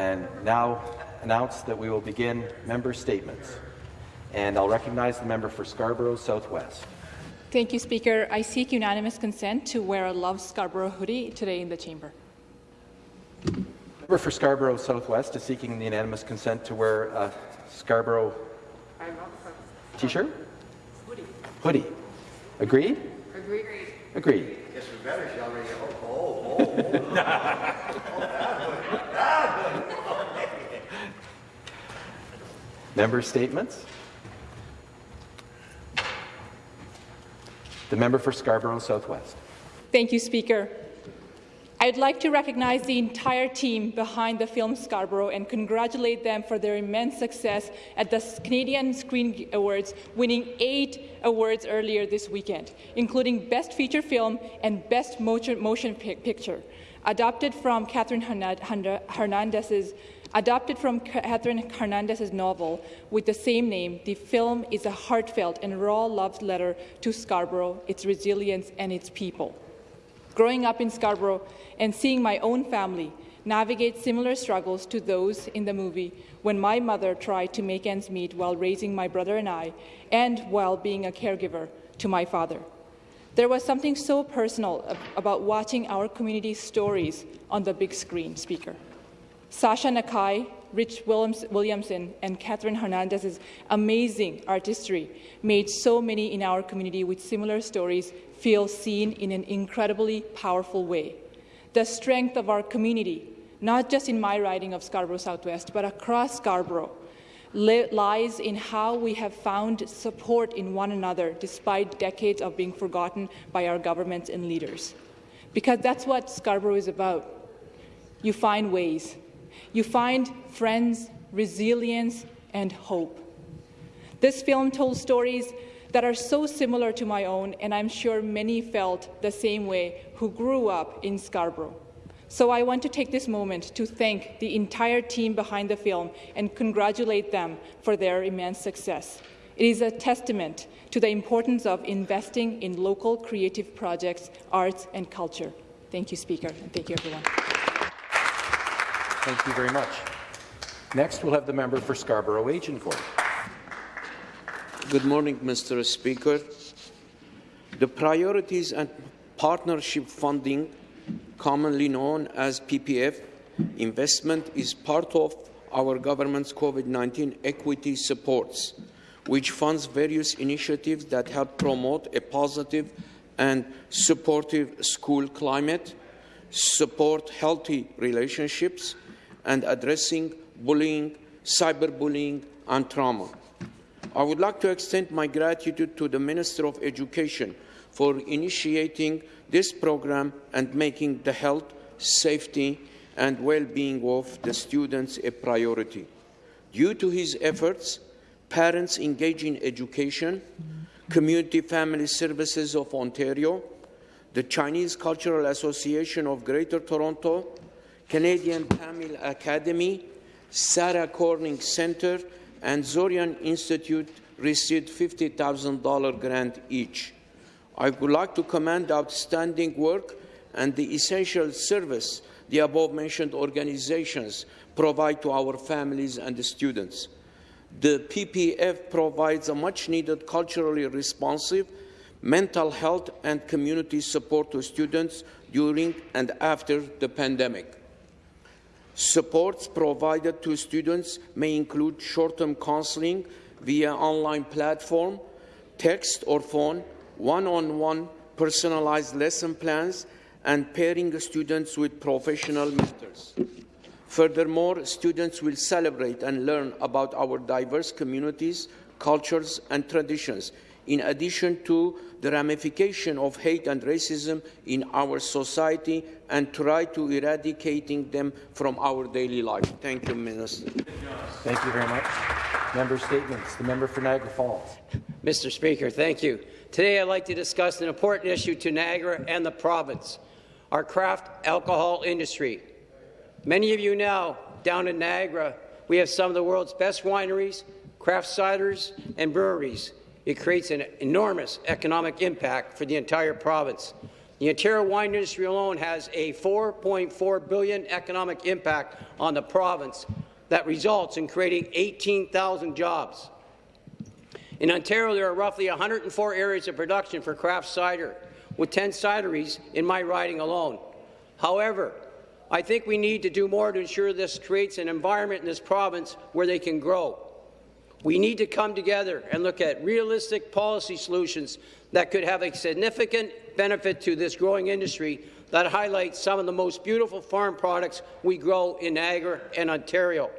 and now announce that we will begin member statements. And I'll recognize the member for Scarborough Southwest. Thank you, Speaker. I seek unanimous consent to wear a Love Scarborough hoodie today in the chamber. Member for Scarborough Southwest is seeking the unanimous consent to wear a Scarborough t-shirt? Hoodie. Hoodie. Agreed? Agreed. Agreed. Yes, we better, shall we? Oh, oh, oh. oh, oh. Member statements? The member for Scarborough Southwest. Thank you, Speaker. I'd like to recognize the entire team behind the film Scarborough and congratulate them for their immense success at the Canadian Screen Awards, winning eight awards earlier this weekend, including Best Feature Film and Best Motion, motion Picture. Adopted from Catherine Hernandez's Adapted from Catherine Hernandez's novel with the same name, the film is a heartfelt and raw love letter to Scarborough, its resilience, and its people. Growing up in Scarborough and seeing my own family navigate similar struggles to those in the movie when my mother tried to make ends meet while raising my brother and I, and while being a caregiver to my father. There was something so personal about watching our community's stories on the big screen, Speaker. Shasha Nakhai, Rich Williams, Williamson, and Catherine Hernandez's amazing artistry made so many in our community with similar stories feel seen in an incredibly powerful way. The strength of our community, not just in my riding of Scarborough Southwest, but across Scarborough, lies in how we have found support in one another despite decades of being forgotten by our governments and leaders. Because that's what Scarborough is about. You find ways you find friends, resilience, and hope. This film told stories that are so similar to my own, and I'm sure many felt the same way who grew up in Scarborough. So I want to take this moment to thank the entire team behind the film and congratulate them for their immense success. It is a testament to the importance of investing in local creative projects, arts, and culture. Thank you, Speaker, and thank you, everyone. Thank you very much. Next, we'll have the member for Scarborough Agincourt. Good morning, Mr. Speaker. The Priorities and Partnership Funding, commonly known as PPF, investment is part of our government's COVID-19 equity supports, which funds various initiatives that help promote a positive and supportive school climate, support healthy relationships, and addressing bullying, cyberbullying, and trauma. I would like to extend my gratitude to the Minister of Education for initiating this program and making the health, safety, and well-being of the students a priority. Due to his efforts, parents engaged in education, Community Family Services of Ontario, the Chinese Cultural Association of Greater Toronto, Canadian Tamil Academy, Sarah Corning Center, and Zoryan Institute received $50,000 grant each. I would like to commend outstanding work and the essential service the above-mentioned organizations provide to our families and the students. The PPF provides a much-needed culturally responsive mental health and community support to students during and after the pandemic. Supports provided to students may include short-term counseling via online platform, text or phone, one-on-one -on -one personalized lesson plans, and pairing students with professional mentors. Furthermore, students will celebrate and learn about our diverse communities, cultures, and traditions, in addition to the ramification of hate and racism in our society and try to eradicating them from our daily life. Thank you, Minister. Thank you very much. Member statements. The member for Niagara Falls. Mr. Speaker, thank you. Today I'd like to discuss an important issue to Niagara and the province, our craft alcohol industry. Many of you know down in Niagara, we have some of the world's best wineries, craft ciders, and breweries. It creates an enormous economic impact for the entire province. The Ontario wine industry alone has a 4.4 billion economic impact on the province that results in creating 18,000 jobs. In Ontario, there are roughly 104 areas of production for craft cider, with 10 cideries in my riding alone. However, I think we need to do more to ensure this creates an environment in this province where they can grow. We need to come together and look at realistic policy solutions that could have a significant benefit to this growing industry that highlights some of the most beautiful farm products we grow in Niagara and Ontario.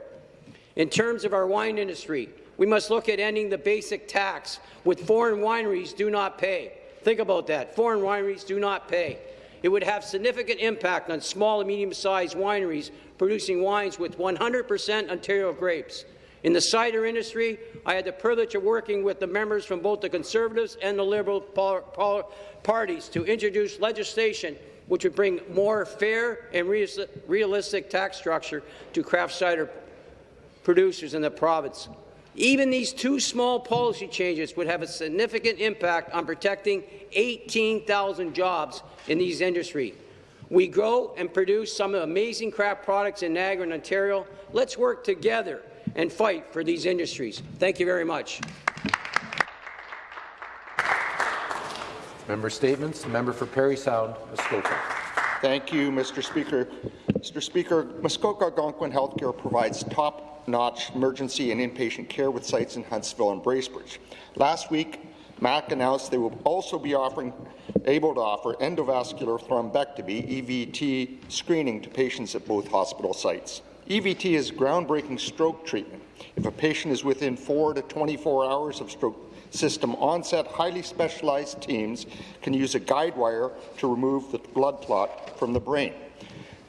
In terms of our wine industry, we must look at ending the basic tax which foreign wineries do not pay. Think about that. Foreign wineries do not pay. It would have significant impact on small and medium-sized wineries producing wines with 100% Ontario grapes. In the cider industry, I had the privilege of working with the members from both the Conservatives and the Liberal par par parties to introduce legislation which would bring more fair and realistic tax structure to craft cider producers in the province. Even these two small policy changes would have a significant impact on protecting 18,000 jobs in these industries. We grow and produce some amazing craft products in Niagara and Ontario. Let's work together and fight for these industries. Thank you very much. Member statements. Member for Parry Sound, Muskoka. Thank you, Mr. Speaker. Mr. Speaker, Muskoka Algonquin Healthcare provides top-notch emergency and inpatient care with sites in Huntsville and Bracebridge. Last week, MAC announced they will also be offering, able to offer endovascular thrombectomy (EVT) screening to patients at both hospital sites. EVT is groundbreaking stroke treatment. If a patient is within 4 to 24 hours of stroke system onset, highly specialized teams can use a guide wire to remove the blood clot from the brain.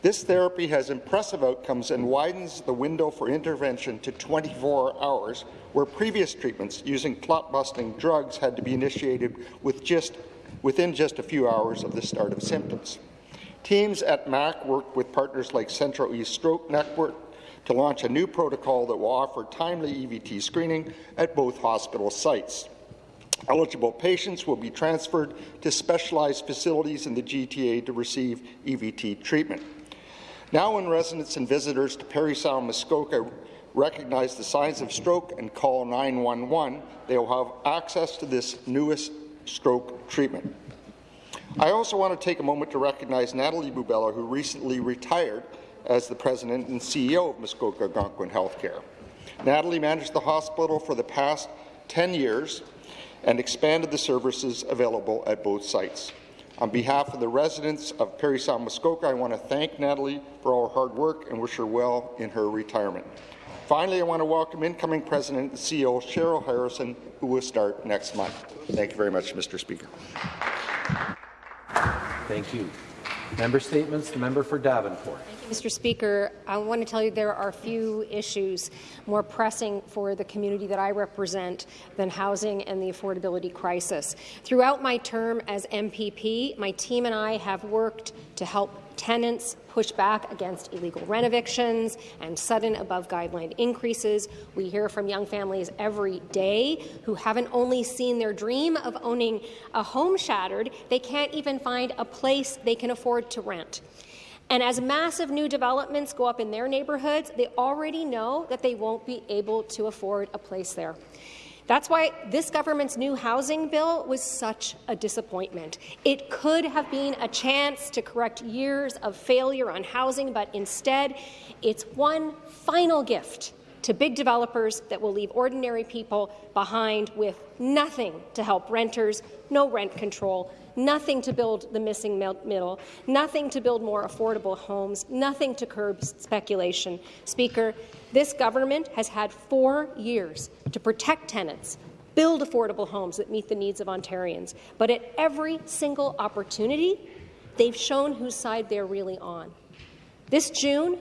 This therapy has impressive outcomes and widens the window for intervention to 24 hours, where previous treatments using clot-busting drugs had to be initiated with just, within just a few hours of the start of symptoms. Teams at MAC worked with partners like Central East Stroke Network to launch a new protocol that will offer timely EVT screening at both hospital sites. Eligible patients will be transferred to specialized facilities in the GTA to receive EVT treatment. Now when residents and visitors to Parry Sound Muskoka recognize the signs of stroke and call 911, they will have access to this newest stroke treatment. I also want to take a moment to recognize Natalie Bubela, who recently retired as the President and CEO of Muskoka Algonquin Healthcare. Natalie managed the hospital for the past 10 years and expanded the services available at both sites. On behalf of the residents of Parry Sound Muskoka, I want to thank Natalie for all her hard work and wish her well in her retirement. Finally, I want to welcome incoming President and CEO Cheryl Harrison, who will start next month. Thank you very much, Mr. Speaker. Thank you. Member statements. The member for Davenport. Mr. Speaker, I want to tell you there are few issues more pressing for the community that I represent than housing and the affordability crisis. Throughout my term as MPP, my team and I have worked to help tenants push back against illegal rent evictions and sudden above-guideline increases. We hear from young families every day who haven't only seen their dream of owning a home shattered, they can't even find a place they can afford to rent. And as massive new developments go up in their neighbourhoods, they already know that they won't be able to afford a place there. That's why this government's new housing bill was such a disappointment. It could have been a chance to correct years of failure on housing, but instead, it's one final gift to big developers that will leave ordinary people behind with nothing to help renters, no rent control, nothing to build the missing middle, nothing to build more affordable homes, nothing to curb speculation. Speaker, this government has had four years to protect tenants, build affordable homes that meet the needs of Ontarians, but at every single opportunity, they've shown whose side they're really on. This June,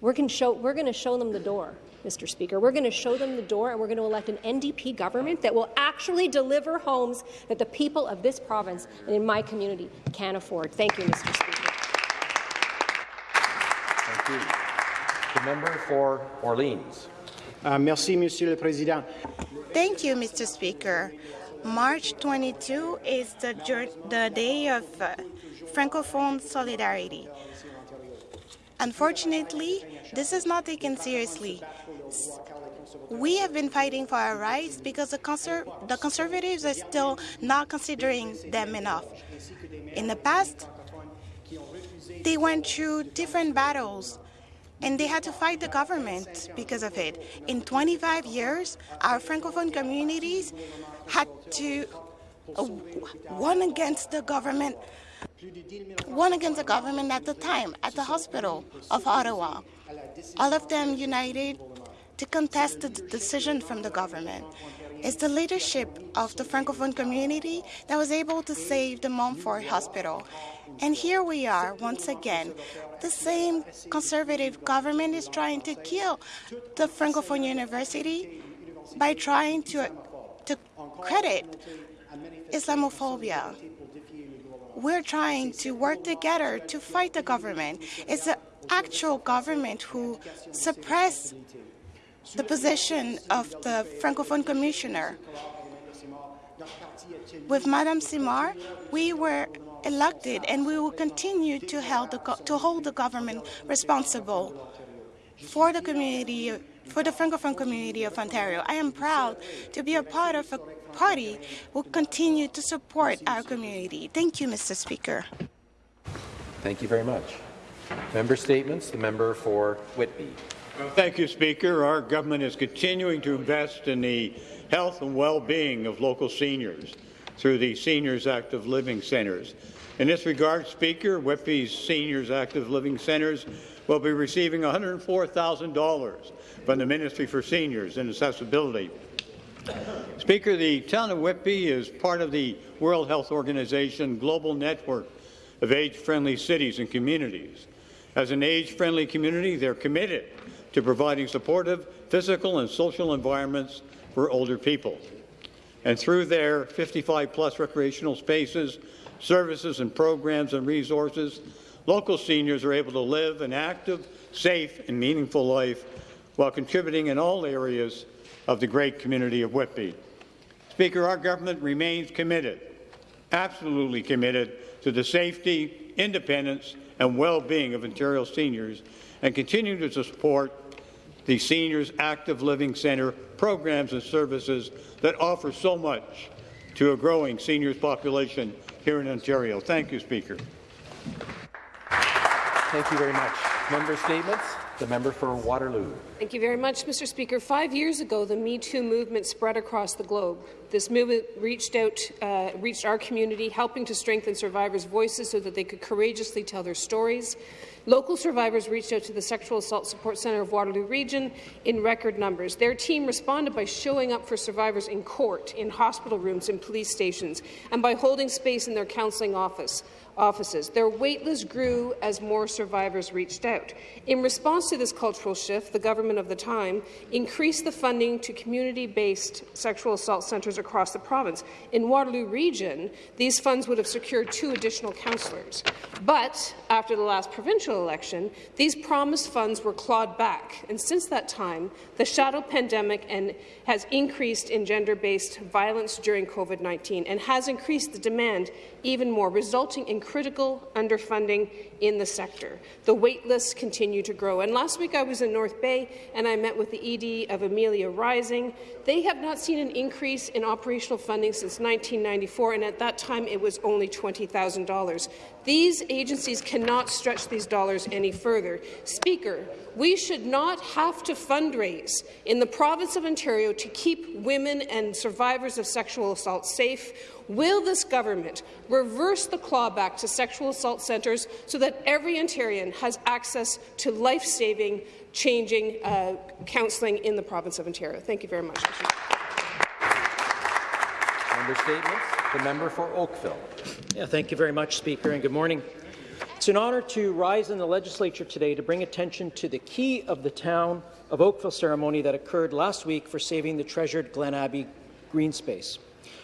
we're going to show, them the door. Mr. Speaker. We're going to show them the door, and we're going to elect an NDP government that will actually deliver homes that the people of this province and in my community can afford. Thank you, Mr. Speaker. Thank you. The member for Orleans. Uh, merci, Monsieur le Président. Thank you, Mr. Speaker. March 22 is the, the day of uh, Francophone solidarity. Unfortunately, this is not taken seriously. We have been fighting for our rights because the, conser the conservatives are still not considering them enough. In the past, they went through different battles and they had to fight the government because of it. In 25 years, our Francophone communities had to uh, one against the government, one against the government at the time at the hospital of Ottawa. All of them united to contest the decision from the government. It's the leadership of the Francophone community that was able to save the Montfort Hospital. And here we are once again. The same conservative government is trying to kill the Francophone University by trying to, to credit Islamophobia. We're trying to work together to fight the government. It's the actual government who suppress the position of the Francophone Commissioner. With Madame Simard, we were elected and we will continue to, the, to hold the government responsible for the community, for the Francophone community of Ontario. I am proud to be a part of a party will continue to support our community. Thank you, Mr. Speaker. Thank you very much. Member statements. The member for Whitby. Thank you, Speaker. Our government is continuing to invest in the health and well-being of local seniors through the Seniors Active Living Centres. In this regard, Speaker, Whitby's Seniors Active Living Centres will be receiving $104,000 from the Ministry for Seniors and Accessibility. Speaker, the town of Whitby is part of the World Health Organization global network of age-friendly cities and communities. As an age-friendly community, they're committed to providing supportive physical and social environments for older people. And through their 55-plus recreational spaces, services and programs and resources, local seniors are able to live an active, safe and meaningful life while contributing in all areas of the great community of Whitby. Speaker, our government remains committed, absolutely committed, to the safety, independence and well-being of Ontario seniors and continue to support the Seniors Active Living Centre programs and services that offer so much to a growing seniors population here in Ontario. Thank you, Speaker. Thank you very much. Member statements. The member for Waterloo. Thank you very much, Mr. Speaker. Five years ago, the Me Too movement spread across the globe. This movement reached out, uh, reached our community, helping to strengthen survivors' voices so that they could courageously tell their stories. Local survivors reached out to the Sexual Assault Support Centre of Waterloo Region in record numbers. Their team responded by showing up for survivors in court, in hospital rooms, in police stations, and by holding space in their counselling office offices. Their waitlist grew as more survivors reached out. In response to this cultural shift, the government of the time increased the funding to community-based sexual assault centres across the province. In Waterloo Region, these funds would have secured two additional counsellors. But after the last provincial election, these promised funds were clawed back, and since that time, the shadow pandemic and has increased in gender-based violence during COVID-19 and has increased the demand even more, resulting in critical underfunding in the sector. The wait lists continue to grow. And last week I was in North Bay and I met with the ED of Amelia Rising. They have not seen an increase in operational funding since 1994, and at that time it was only $20,000. These agencies cannot stretch these dollars any further. Speaker, we should not have to fundraise in the province of Ontario to keep women and survivors of sexual assault safe Will this government reverse the clawback to sexual assault centres so that every Ontarian has access to life-saving, changing uh, counselling in the province of Ontario? Thank you very much. Member statements. The member for Oakville. Yeah, thank you very much, Speaker, and good morning. It's an honour to rise in the legislature today to bring attention to the key of the town of Oakville ceremony that occurred last week for saving the treasured Glen Abbey green space.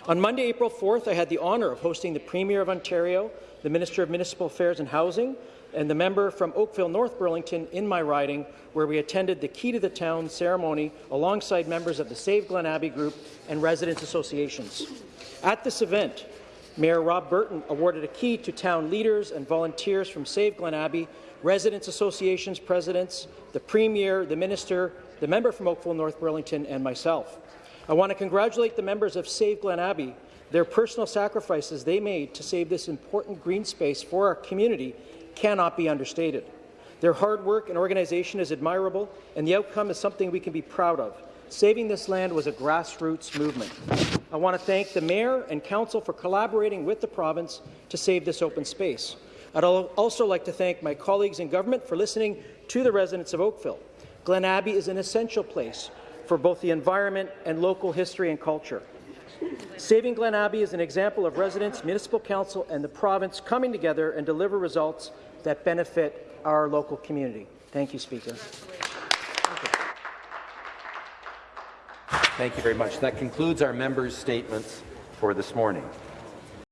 On Monday, April 4th, I had the honour of hosting the Premier of Ontario, the Minister of Municipal Affairs and Housing, and the member from Oakville North Burlington in my riding, where we attended the Key to the Town ceremony alongside members of the Save Glen Abbey Group and residents associations. At this event, Mayor Rob Burton awarded a key to town leaders and volunteers from Save Glen Abbey, residents associations presidents, the Premier, the Minister, the member from Oakville North Burlington, and myself. I want to congratulate the members of Save Glen Abbey. Their personal sacrifices they made to save this important green space for our community cannot be understated. Their hard work and organization is admirable, and the outcome is something we can be proud of. Saving this land was a grassroots movement. I want to thank the Mayor and Council for collaborating with the province to save this open space. I'd also like to thank my colleagues in government for listening to the residents of Oakville. Glen Abbey is an essential place for both the environment and local history and culture. Saving Glen Abbey is an example of residents, municipal council and the province coming together and deliver results that benefit our local community. Thank you, Speaker. Thank you very much. That concludes our members' statements for this morning.